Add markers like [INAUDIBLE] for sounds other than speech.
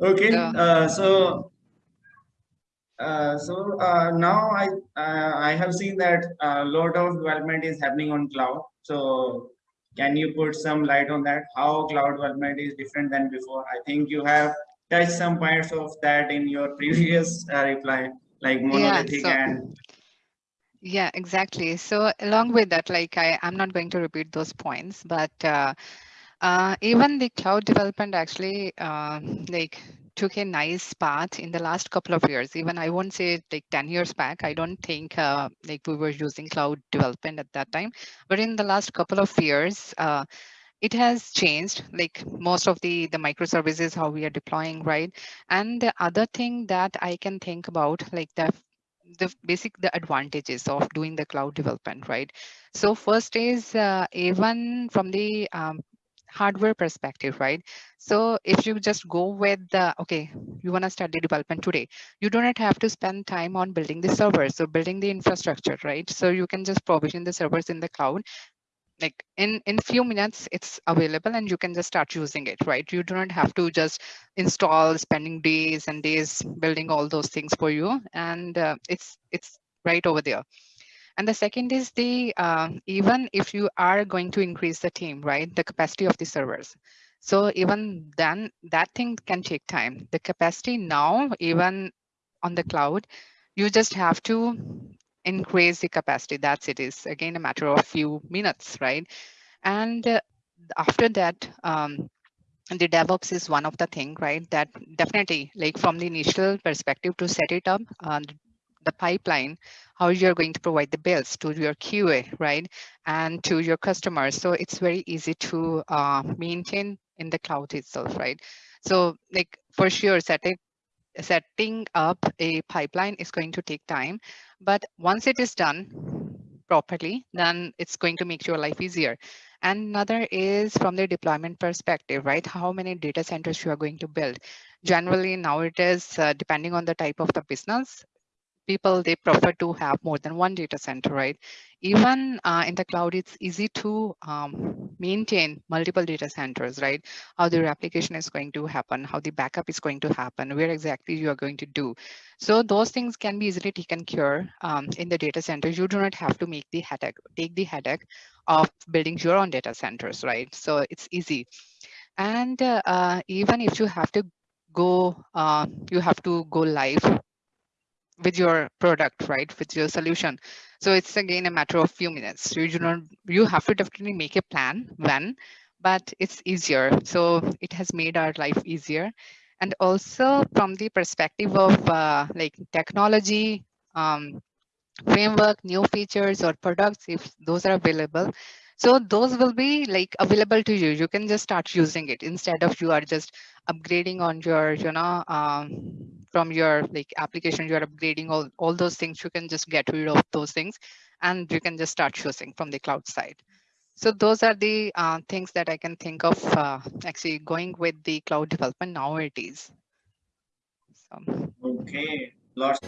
Okay, So, uh, so uh, so uh, now I uh, I have seen that a lot of development is happening on cloud. So can you put some light on that? How cloud development is different than before? I think you have touched some points of that in your [LAUGHS] previous uh, reply, like monolithic so- and yeah, exactly. So along with that, like I, I'm not going to repeat those points, but uh, even the cloud development actually uh, like took a nice path in the last couple of years. Even I won't say like 10 years back, I don't think uh, like we were using cloud development at that time. But in the last couple of years, uh, it has changed like most of the the microservices how we are deploying right and the other thing that i can think about like the the basic the advantages of doing the cloud development right so first is uh, even from the um, hardware perspective right? So if you just go with the okay you want to start the development today you do not have to spend time on building the servers or building the infrastructure right? So you can just provision the servers in the cloud. Like in in few minutes it's available and you can just start using it right? You do not have to just install spending days and days building all those things for you. And uh, it's it's right over there and the second is the uh, even if you are going to increase the team right the capacity of the servers so even then that thing can take time the capacity now even on the cloud you just have to increase the capacity. That's it is again a matter of few minutes, right? And uh, after that, um, the DevOps is one of the thing, right? That definitely, like from the initial perspective to set it up, uh, the pipeline, how you're going to provide the builds to your QA, right? And to your customers. So it's very easy to uh, maintain in the cloud itself, right? So like for sure, setting setting up a pipeline is going to take time, but once it is done properly, then it's going to make your life easier. And another is from the deployment perspective, right? How many data centers you are going to build. Generally, now it is uh, depending on the type of the business, people they prefer to have more than one data center right? Even uh, in the cloud it's easy to um, maintain multiple data centers right? How the application is going to happen how the backup is going to happen where exactly you are going to do. So those things can be easily taken care um, in the data centers. You do not have to make the headache take the headache of building your own data centers right? So it's easy. And uh, uh, even if you have to go uh, you have to go live with your product, right? With your solution. So it's again a matter of few minutes. You do not, you have to definitely make a plan when, but it's easier. So it has made our life easier. And also from the perspective of uh, like technology, um, framework, new features or products, if those are available. So those will be like available to you. You can just start using it instead of you are just upgrading on your, you know, um, from your like application, you're upgrading all, all those things. You can just get rid of those things and you can just start choosing from the cloud side. So those are the uh, things that I can think of uh, actually going with the cloud development nowadays. So. okay, lots.